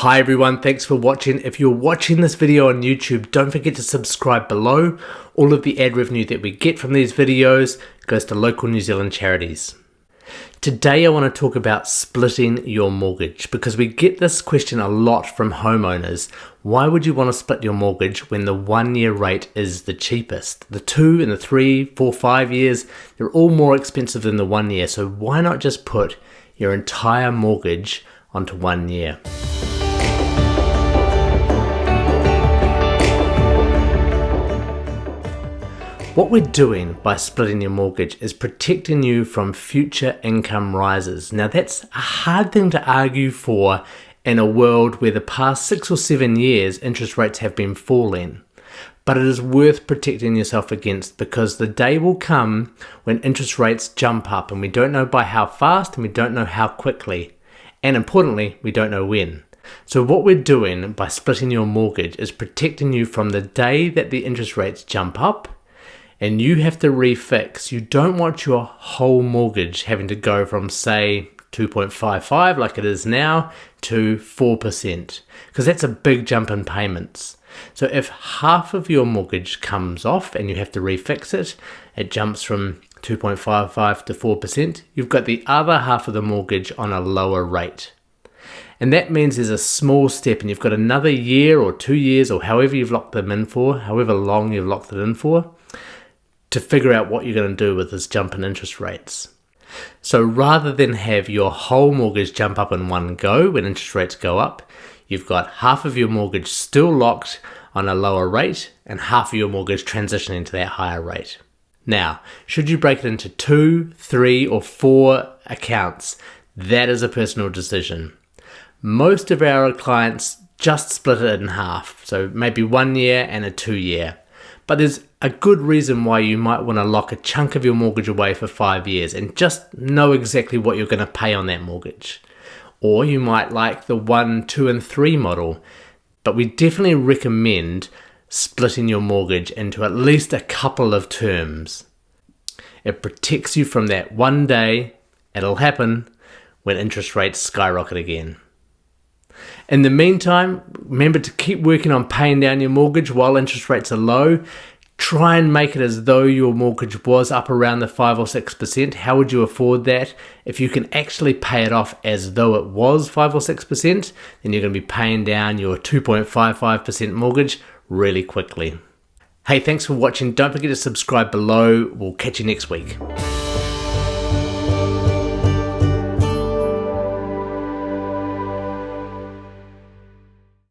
Hi everyone, thanks for watching. If you're watching this video on YouTube, don't forget to subscribe below. All of the ad revenue that we get from these videos goes to local New Zealand charities. Today I want to talk about splitting your mortgage because we get this question a lot from homeowners. Why would you want to split your mortgage when the one year rate is the cheapest? The two and the three, four, five years, they're all more expensive than the one year. So why not just put your entire mortgage onto one year? What we're doing by splitting your mortgage is protecting you from future income rises. Now that's a hard thing to argue for in a world where the past six or seven years interest rates have been falling. But it is worth protecting yourself against because the day will come when interest rates jump up and we don't know by how fast and we don't know how quickly. And importantly, we don't know when. So what we're doing by splitting your mortgage is protecting you from the day that the interest rates jump up and you have to refix, you don't want your whole mortgage having to go from, say, 2.55 like it is now to 4% because that's a big jump in payments. So if half of your mortgage comes off and you have to refix it, it jumps from 2.55 to 4%, you've got the other half of the mortgage on a lower rate. And that means there's a small step and you've got another year or two years or however you've locked them in for, however long you've locked it in for, to figure out what you're going to do with this jump in interest rates. So rather than have your whole mortgage jump up in one go when interest rates go up, you've got half of your mortgage still locked on a lower rate and half of your mortgage transitioning to that higher rate. Now, should you break it into two, three, or four accounts, that is a personal decision. Most of our clients just split it in half, so maybe one year and a two year. But there's a good reason why you might want to lock a chunk of your mortgage away for five years and just know exactly what you're going to pay on that mortgage. Or you might like the one, two, and three model, but we definitely recommend splitting your mortgage into at least a couple of terms. It protects you from that one day, it'll happen when interest rates skyrocket again. In the meantime, remember to keep working on paying down your mortgage while interest rates are low. Try and make it as though your mortgage was up around the 5 or 6%. How would you afford that? If you can actually pay it off as though it was 5 or 6%, then you're going to be paying down your 2.55% mortgage really quickly. Hey, thanks for watching. Don't forget to subscribe below. We'll catch you next week.